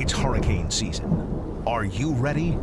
It's hurricane season. Are you ready?